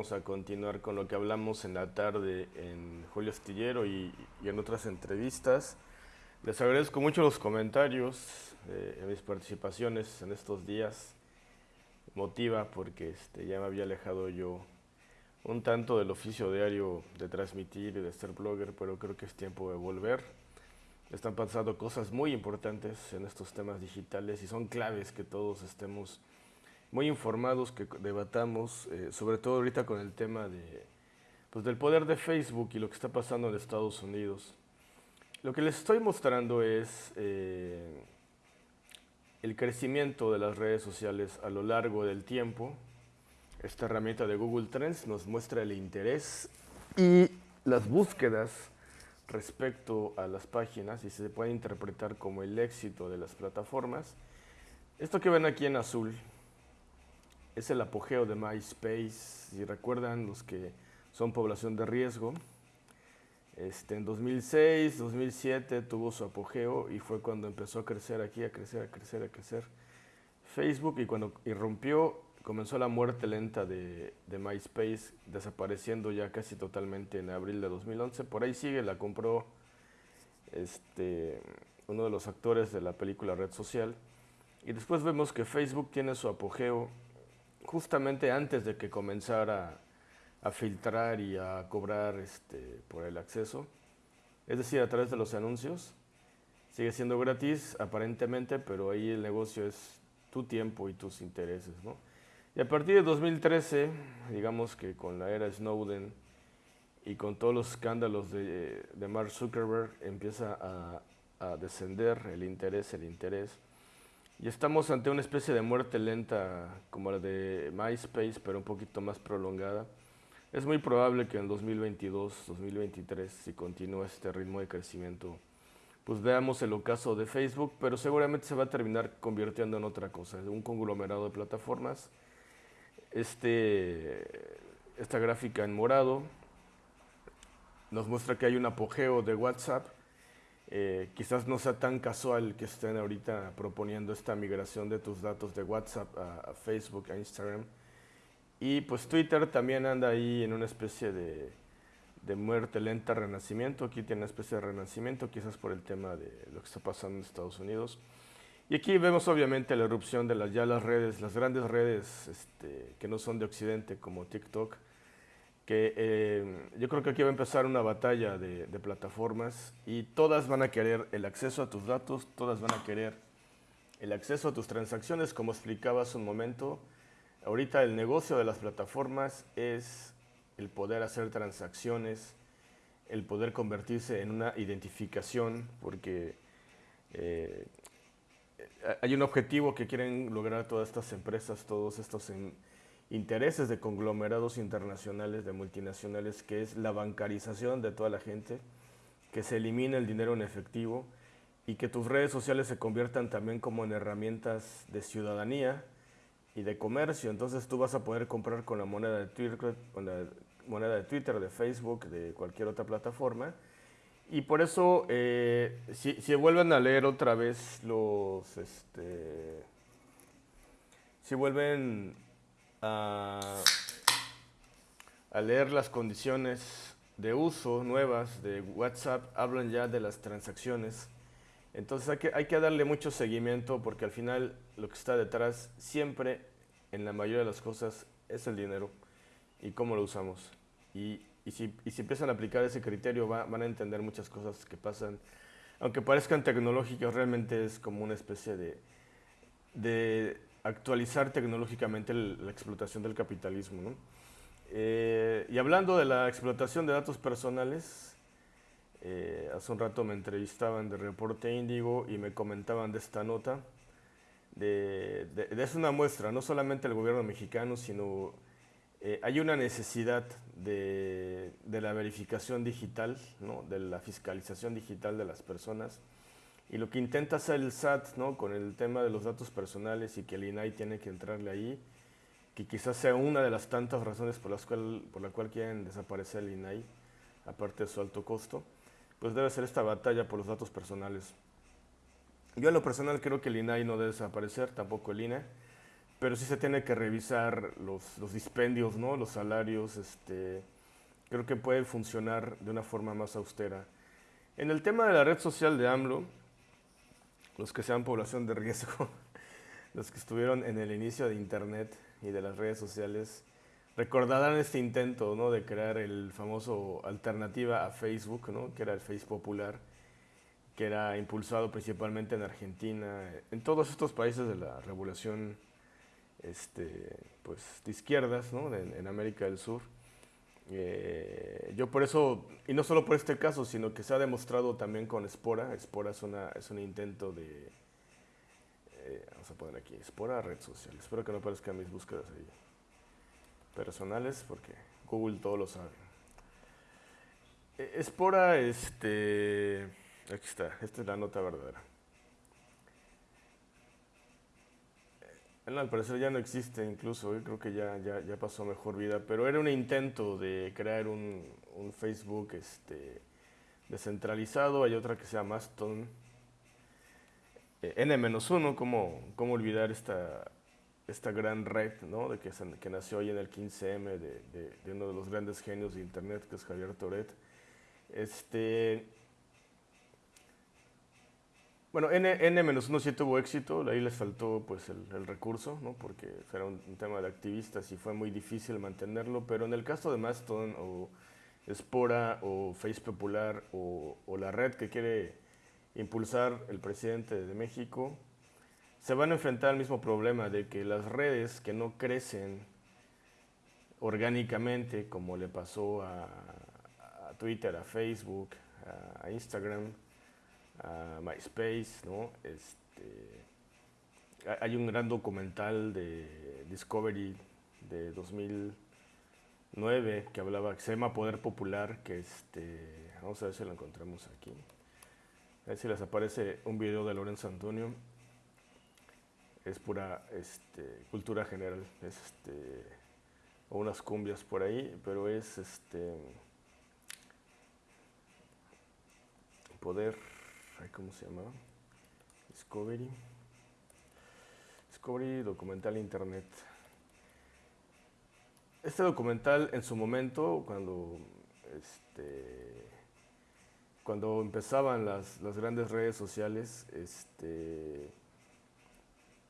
vamos a continuar con lo que hablamos en la tarde en Julio Astillero y, en otras entrevistas. Les agradezco mucho los comentarios, eh, mis participaciones en estos días. Motiva porque este, ya me había alejado yo un tanto del oficio diario de transmitir y de ser blogger, pero creo que es tiempo de volver. Están pasando cosas muy importantes en estos temas digitales y son claves que todos estemos muy informados, que debatamos, eh, sobre todo ahorita con el tema de, pues, del poder de Facebook y lo que está pasando en Estados Unidos. Lo que les estoy mostrando es eh, el crecimiento de las redes sociales a lo largo del tiempo. Esta herramienta de Google Trends nos muestra el interés y las búsquedas respecto a las páginas y se puede interpretar como el éxito de las plataformas. Esto que ven aquí en azul es el apogeo de MySpace, si recuerdan los que son población de riesgo. Este, en 2006, 2007 tuvo su apogeo y fue cuando empezó a crecer aquí, a crecer, a crecer, a crecer Facebook y cuando irrumpió comenzó la muerte lenta de, de, MySpace, desapareciendo ya casi totalmente en abril de 2011. Por ahí sigue, la compró este, uno de los actores de la película Red Social. Y después vemos que Facebook tiene su apogeo justamente antes de que comenzara a filtrar y a cobrar este, por el acceso, es decir, a través de los anuncios. Sigue siendo gratis aparentemente, pero ahí el negocio es tu tiempo y tus intereses. ¿no? Y a partir de 2013, digamos que con la era Snowden y con todos los escándalos de, Mark Zuckerberg, empieza a, a descender el interés, el interés. Y estamos ante una especie de muerte lenta como la de MySpace, pero un poquito más prolongada. Es muy probable que en 2022, 2023, si continúa este ritmo de crecimiento, pues veamos el ocaso de Facebook, pero seguramente se va a terminar convirtiendo en otra cosa, un conglomerado de plataformas. Este, esta gráfica en morado nos muestra que hay un apogeo de WhatsApp, eh, quizás no sea tan casual que estén ahorita proponiendo esta migración de tus datos de WhatsApp a, Facebook, a Instagram. Y pues Twitter también anda ahí en una especie de, de, muerte lenta, renacimiento. Aquí tiene una especie de renacimiento, quizás por el tema de lo que está pasando en Estados Unidos. Y aquí vemos obviamente la erupción de las, ya las redes, las grandes redes este, que no son de Occidente como TikTok, que eh, yo creo que aquí va a empezar una batalla de, plataformas y todas van a querer el acceso a tus datos, todas van a querer el acceso a tus transacciones, como explicaba hace un momento. Ahorita el negocio de las plataformas es el poder hacer transacciones, el poder convertirse en una identificación, porque eh, hay un objetivo que quieren lograr todas estas empresas, todos estos intereses de conglomerados internacionales, de multinacionales, que es la bancarización de toda la gente, que se elimine el dinero en efectivo y que tus redes sociales se conviertan también como en herramientas de ciudadanía y de comercio. Entonces tú vas a poder comprar con la moneda de Twitter, con la moneda de Twitter, de Facebook, de cualquier otra plataforma. Y por eso, eh, si, si, vuelven a leer otra vez los, este, si vuelven a, leer las condiciones de uso nuevas de WhatsApp, hablan ya de las transacciones. Entonces hay que, hay que darle mucho seguimiento porque al final lo que está detrás siempre, en la mayoría de las cosas, es el dinero y cómo lo usamos. Y, y, si, y si, empiezan a aplicar ese criterio van a entender muchas cosas que pasan. Aunque parezcan tecnológicas, realmente es como una especie de, de actualizar tecnológicamente la explotación del capitalismo. Eh, y hablando de la explotación de datos personales, eh, hace un rato me entrevistaban de Reporte Índigo y me comentaban de esta nota. De, es una muestra, no solamente el gobierno mexicano, sino eh, hay una necesidad de, de la verificación digital, ¿no? de la fiscalización digital de las personas y lo que intenta hacer el SAT ¿no? con el tema de los datos personales y que el INAI tiene que entrarle ahí, que quizás sea una de las tantas razones por las cual, por la cual quieren desaparecer el INAI, aparte de su alto costo, pues debe ser esta batalla por los datos personales. Yo en lo personal creo que el INAI no debe desaparecer, tampoco el INE, pero sí se tiene que revisar los, los dispendios, ¿no? los salarios, este, creo que puede funcionar de una forma más austera. En el tema de la red social de AMLO, los que sean población de riesgo, los que estuvieron en el inicio de Internet y de las redes sociales, recordarán este intento ¿no? de crear el famoso alternativa a Facebook, ¿no? que era el Face Popular, que era impulsado principalmente en Argentina, en todos estos países de la revolución este, pues, de izquierdas ¿no? en América del Sur. Eh, yo por eso, y no solo por este caso, sino que se ha demostrado también con Spora. Spora es, una, es un intento de, eh, vamos a poner aquí, Spora red social. Espero que no aparezcan mis búsquedas ahí personales, porque Google todo lo sabe. Eh, Spora, este, aquí está, esta es la nota verdadera. Al parecer ya no existe incluso, creo que ya, ya, ya, pasó mejor vida, pero era un intento de crear un, un Facebook este, descentralizado, hay otra que se llama Mastodon, eh, N-1, ¿cómo, ¿cómo olvidar esta, esta gran red ¿no? de que, que nació hoy en el 15M de, de, de, uno de los grandes genios de Internet, que es Javier Toret. Este, bueno, N-1 sí tuvo éxito, ahí les faltó pues el, recurso, ¿no? porque era un, tema de activistas y fue muy difícil mantenerlo, pero en el caso de Mastodon o Spora o Face Popular o, la red que quiere impulsar el presidente de México, se van a enfrentar al mismo problema de que las redes que no crecen orgánicamente, como le pasó a, a Twitter, a Facebook, a Instagram, a MySpace, ¿no? Este, hay un gran documental de Discovery de 2009 que hablaba, que se llama Poder Popular, que este, vamos a ver si lo encontramos aquí. A ver si les aparece un video de Lorenzo Antonio. Es pura este, cultura general, este, o unas cumbias por ahí, pero es este, poder ¿cómo se llama? Discovery. Discovery Documental Internet. Este documental en su momento, cuando, este, cuando empezaban las, grandes redes sociales, este,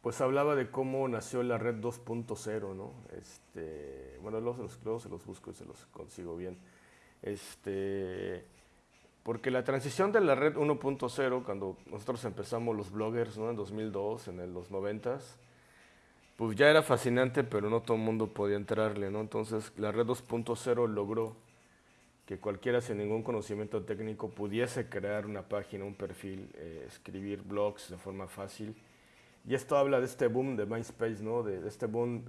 pues hablaba de cómo nació la red 2.0, ¿no? Este, bueno, luego se, los, se los busco y se los consigo bien. Este, porque la transición de la red 1.0, cuando nosotros empezamos los bloggers ¿no? en 2002, en los 90 pues ya era fascinante, pero no todo el mundo podía entrarle. ¿no? Entonces la red 2.0 logró que cualquiera sin ningún conocimiento técnico pudiese crear una página, un perfil, eh, escribir blogs de forma fácil. Y esto habla de este boom de MySpace, ¿no? de, de este boom,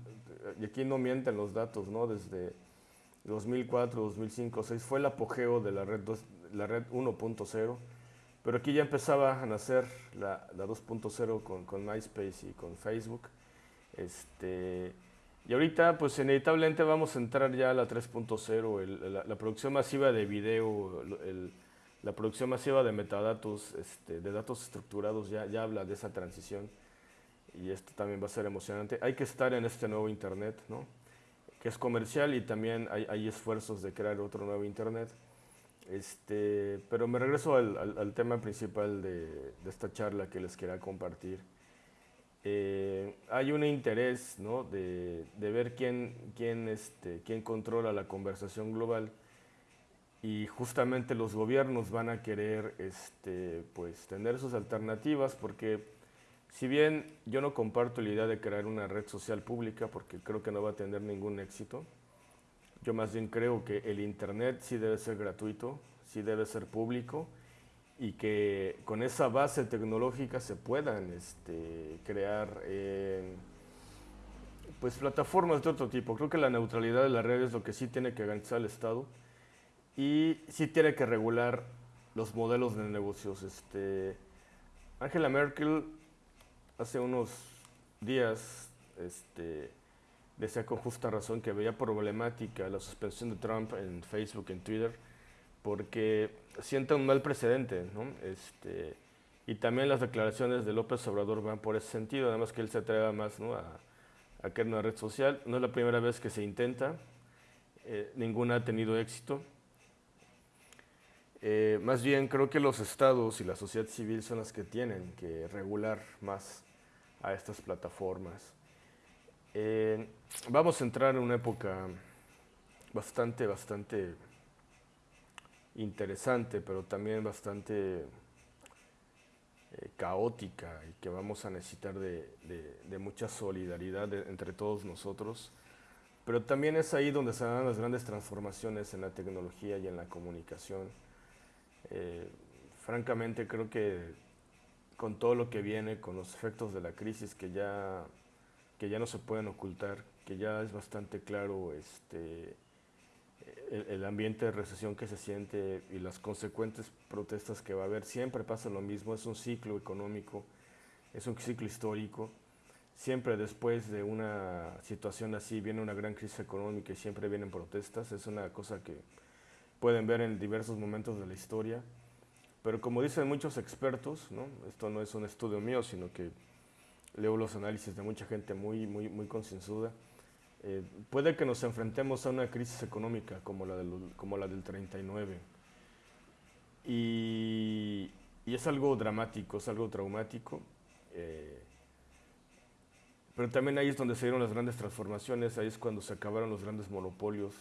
y aquí no mienten los datos, ¿no? desde 2004, 2005, 2006 fue el apogeo de la red 2 la red 1.0, pero aquí ya empezaba a nacer la, la 2.0 con, con, MySpace y con Facebook. Este, y ahorita, pues inevitablemente vamos a entrar ya a la 3.0, la, producción masiva de video, el, la producción masiva de metadatos, este, de datos estructurados, ya, ya habla de esa transición. Y esto también va a ser emocionante. Hay que estar en este nuevo Internet, ¿no? que es comercial y también hay, hay esfuerzos de crear otro nuevo Internet. Este, pero me regreso al, tema principal de, esta charla que les quería compartir. Eh, hay un interés ¿no? de, ver quién, quién, este, quién controla la conversación global y justamente los gobiernos van a querer este, pues, tener sus alternativas porque si bien yo no comparto la idea de crear una red social pública porque creo que no va a tener ningún éxito, yo más bien creo que el Internet sí debe ser gratuito, sí debe ser público y que con esa base tecnológica se puedan este, crear eh, pues plataformas de otro tipo. Creo que la neutralidad de la red es lo que sí tiene que garantizar el Estado y sí tiene que regular los modelos de negocios. Este, Angela Merkel hace unos días este, decía con justa razón que veía problemática la suspensión de Trump en Facebook, en Twitter, porque sienta un mal precedente, ¿no? Este, y también las declaraciones de López Obrador van por ese sentido, además que él se atreva más a, a crear una red social. No es la primera vez que se intenta, eh, ninguna ha tenido éxito. Eh, más bien creo que los estados y la sociedad civil son las que tienen que regular más a estas plataformas. Eh, vamos a entrar en una época bastante, bastante interesante, pero también bastante eh, caótica y que vamos a necesitar de, mucha solidaridad entre todos nosotros. Pero también es ahí donde se dan las grandes transformaciones en la tecnología y en la comunicación. Eh, francamente creo que con todo lo que viene, con los efectos de la crisis que ya, que ya no se pueden ocultar, que ya es bastante claro este, el, ambiente de recesión que se siente y las consecuentes protestas que va a haber, siempre pasa lo mismo, es un ciclo económico, es un ciclo histórico. Siempre después de una situación así viene una gran crisis económica y siempre vienen protestas, es una cosa que pueden ver en diversos momentos de la historia. Pero como dicen muchos expertos, ¿no? esto no es un estudio mío, sino que leo los análisis de mucha gente muy, muy, muy concienzuda, eh, puede que nos enfrentemos a una crisis económica como la del, como la del 39. Y, es algo dramático, es algo traumático. Eh, pero también ahí es donde se dieron las grandes transformaciones, ahí es cuando se acabaron los grandes monopolios.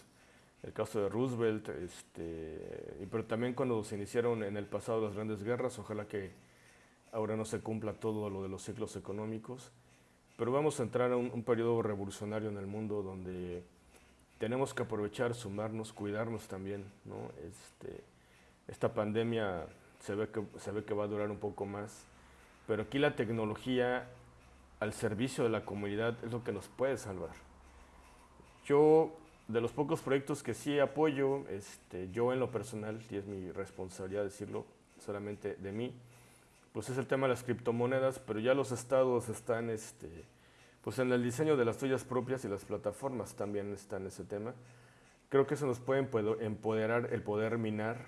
El caso de Roosevelt, este, pero también cuando se iniciaron en el pasado las grandes guerras, ojalá que ahora no se cumpla todo lo de los ciclos económicos. Pero vamos a entrar a un, periodo revolucionario en el mundo donde tenemos que aprovechar, sumarnos, cuidarnos también. Este, esta pandemia se ve, que, se ve que va a durar un poco más, pero aquí la tecnología al servicio de la comunidad es lo que nos puede salvar. Yo, de los pocos proyectos que sí apoyo, este, yo en lo personal, y es mi responsabilidad decirlo solamente de mí, pues es el tema de las criptomonedas, pero ya los estados están este, pues en el diseño de las tuyas propias y las plataformas también está en ese tema. Creo que eso nos puede empoderar el poder minar.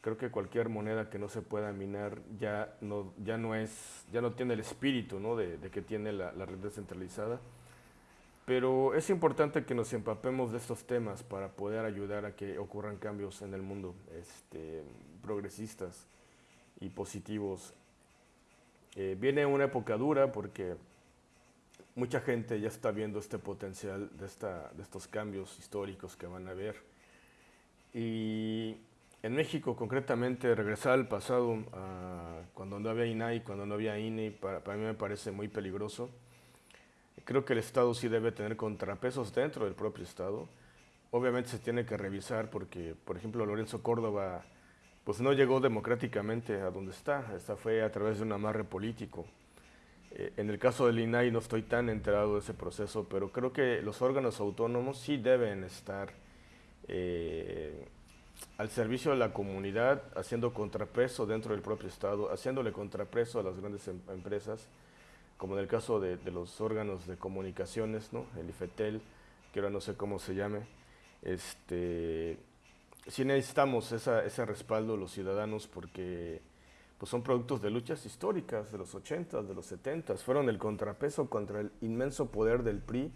Creo que cualquier moneda que no se pueda minar ya no, ya no, es, ya no tiene el espíritu ¿no? de, que tiene la, red descentralizada. Pero es importante que nos empapemos de estos temas para poder ayudar a que ocurran cambios en el mundo este, progresistas y positivos eh, viene una época dura porque mucha gente ya está viendo este potencial de, esta, de estos cambios históricos que van a haber. Y en México, concretamente, regresar al pasado, cuando no había INAI, cuando no había INE, para, para, mí me parece muy peligroso. Creo que el Estado sí debe tener contrapesos dentro del propio Estado. Obviamente se tiene que revisar porque, por ejemplo, Lorenzo Córdoba pues no llegó democráticamente a donde está, esta fue a través de un amarre político. Eh, en el caso del INAI no estoy tan enterado de ese proceso, pero creo que los órganos autónomos sí deben estar eh, al servicio de la comunidad, haciendo contrapeso dentro del propio Estado, haciéndole contrapeso a las grandes em, empresas, como en el caso de, de, los órganos de comunicaciones, ¿no? el IFETEL, que ahora no sé cómo se llame, este, sí necesitamos ese respaldo los ciudadanos porque pues son productos de luchas históricas de los 80, de los 70, fueron el contrapeso contra el inmenso poder del PRI,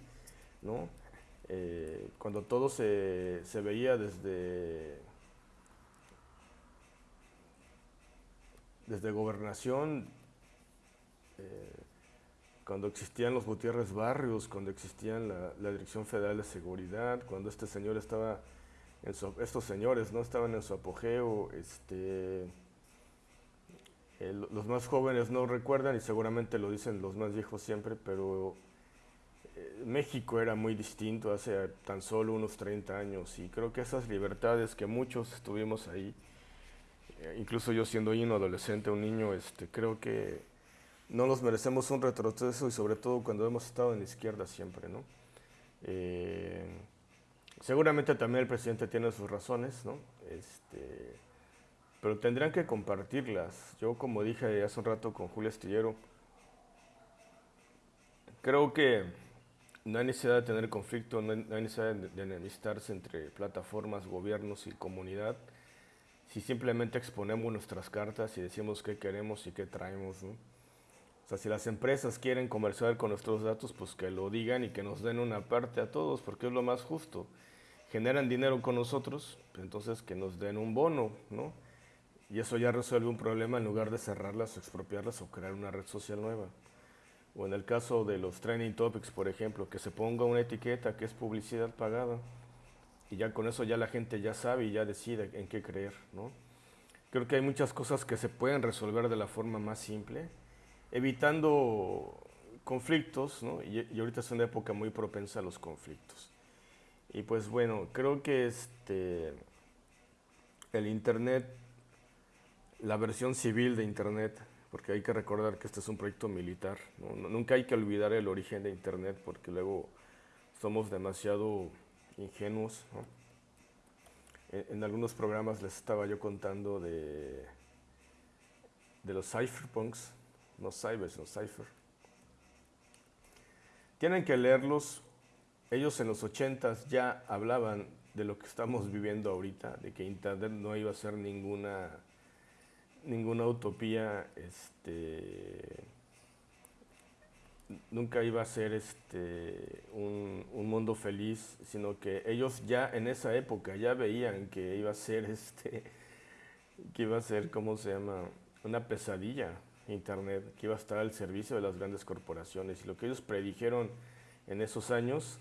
¿no? Eh, cuando todo se, veía desde, desde gobernación, eh, cuando existían los Gutiérrez Barrios, cuando existían la, la Dirección Federal de Seguridad, cuando este señor estaba estos señores no estaban en su apogeo, este, los más jóvenes no recuerdan y seguramente lo dicen los más viejos siempre, pero eh, México era muy distinto hace tan solo unos 30 años y creo que esas libertades que muchos estuvimos ahí, eh, incluso yo siendo un adolescente, un niño, este, creo que no nos merecemos un retroceso y sobre todo cuando hemos estado en la izquierda siempre, ¿no? Eh, Seguramente también el presidente tiene sus razones, ¿no? Este, pero tendrán que compartirlas. Yo, como dije hace un rato con Julio Astillero, creo que no hay necesidad de tener conflicto, no hay, necesidad de, enemistarse entre plataformas, gobiernos y comunidad, si simplemente exponemos nuestras cartas y decimos qué queremos y qué traemos. O sea, si las empresas quieren comerciar con nuestros datos, pues que lo digan y que nos den una parte a todos, porque es lo más justo. Generan dinero con nosotros, entonces que nos den un bono, ¿no? Y eso ya resuelve un problema en lugar de cerrarlas expropiarlas o crear una red social nueva. O en el caso de los trending topics, por ejemplo, que se ponga una etiqueta que es publicidad pagada. Y ya con eso ya la gente ya sabe y ya decide en qué creer, ¿no? Creo que hay muchas cosas que se pueden resolver de la forma más simple, evitando conflictos, ¿no? y, ahorita es una época muy propensa a los conflictos. Y pues bueno, creo que este, el Internet, la versión civil de Internet, porque hay que recordar que este es un proyecto militar, nunca hay que olvidar el origen de Internet porque luego somos demasiado ingenuos. En, en, algunos programas les estaba yo contando de, de los cypherpunks, no cyber, sino cipher. Tienen que leerlos. Ellos en los 80 ya hablaban de lo que estamos viviendo ahorita, de que Internet no iba a ser ninguna, ninguna utopía, este, nunca iba a ser este, un, un, mundo feliz, sino que ellos ya en esa época ya veían que iba a ser, este, que iba a ser, ¿cómo se llama? Una pesadilla. Internet, que iba a estar al servicio de las grandes corporaciones. Y lo que ellos predijeron en esos años,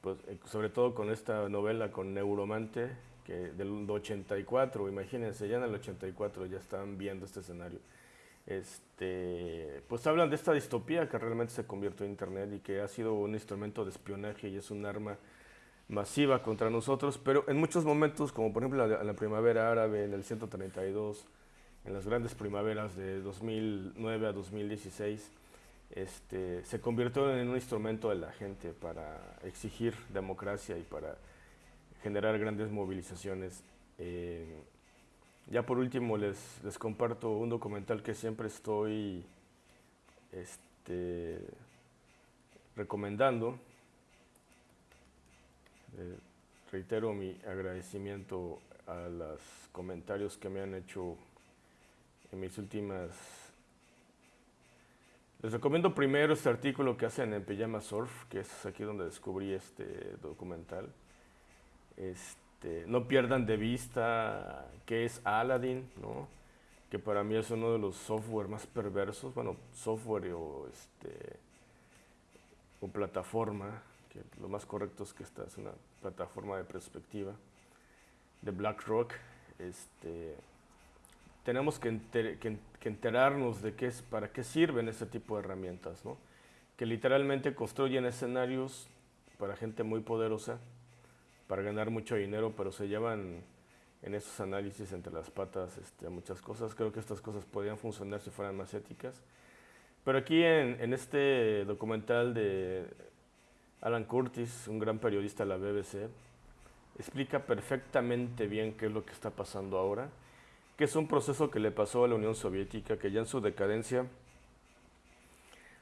pues, sobre todo con esta novela con Neuromante, que del 84, imagínense, ya en el 84 ya estaban viendo este escenario. Este, pues hablan de esta distopía que realmente se convirtió en Internet y que ha sido un instrumento de espionaje y es un arma masiva contra nosotros, pero en muchos momentos, como por ejemplo la, la primavera árabe en el 132, en las grandes primaveras de 2009 a 2016, este, se convirtió en un instrumento de la gente para exigir democracia y para generar grandes movilizaciones. Eh, ya por último les, comparto un documental que siempre estoy este, recomendando. Eh, reitero mi agradecimiento a los comentarios que me han hecho mis últimas... Les recomiendo primero este artículo que hacen en Pijama Surf, que es aquí donde descubrí este documental. Este, no pierdan de vista qué es Aladdin, ¿no? que para mí es uno de los software más perversos, bueno, software o, este, o plataforma, que lo más correcto es que esta es una plataforma de perspectiva de BlackRock. Este, tenemos que, enter, que, que, enterarnos de qué es, para qué sirven este tipo de herramientas, ¿no? que literalmente construyen escenarios para gente muy poderosa, para ganar mucho dinero, pero se llevan en esos análisis entre las patas este, muchas cosas. Creo que estas cosas podrían funcionar si fueran más éticas. Pero aquí en, en este documental de Alan Curtis, un gran periodista de la BBC, explica perfectamente bien qué es lo que está pasando ahora que es un proceso que le pasó a la Unión Soviética, que ya en su decadencia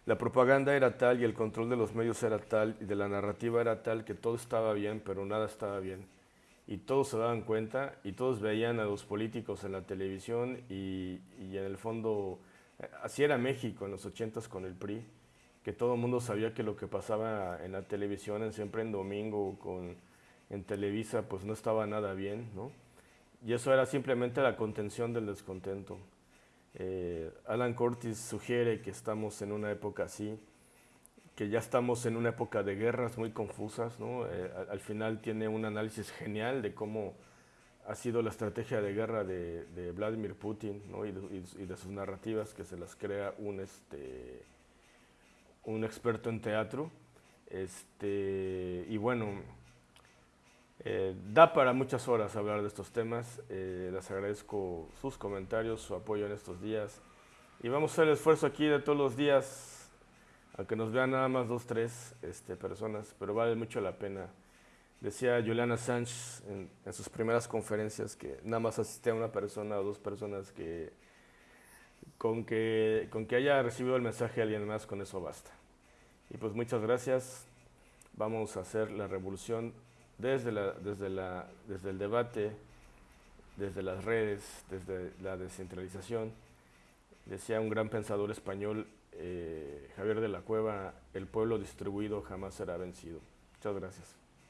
la propaganda era tal y el control de los medios era tal y de la narrativa era tal que todo estaba bien, pero nada estaba bien. Y todos se daban cuenta y todos veían a los políticos en la televisión y, y en el fondo, así era México en los ochentas con el PRI, que todo el mundo sabía que lo que pasaba en la televisión, siempre en domingo, con, en Televisa, pues no estaba nada bien, ¿no? Y eso era simplemente la contención del descontento. Eh, Alan Curtis sugiere que estamos en una época así, que ya estamos en una época de guerras muy confusas. ¿no? Eh, al, al, final tiene un análisis genial de cómo ha sido la estrategia de guerra de, de Vladimir Putin ¿no? y, de, y, de, sus narrativas que se las crea un, este, un experto en teatro. Este, y bueno, eh, da para muchas horas hablar de estos temas. Eh, les agradezco sus comentarios, su apoyo en estos días. Y vamos a hacer el esfuerzo aquí de todos los días, aunque nos vean nada más dos, tres este, personas, pero vale mucho la pena. Decía Juliana Sánchez en, en, sus primeras conferencias que nada más asistía una persona o dos personas que con, que con que haya recibido el mensaje de alguien más, con eso basta. Y pues muchas gracias. Vamos a hacer la revolución desde, la, desde, la, desde el debate, desde las redes, desde la descentralización. Decía un gran pensador español, eh, Javier de la Cueva, el pueblo distribuido jamás será vencido. Muchas gracias.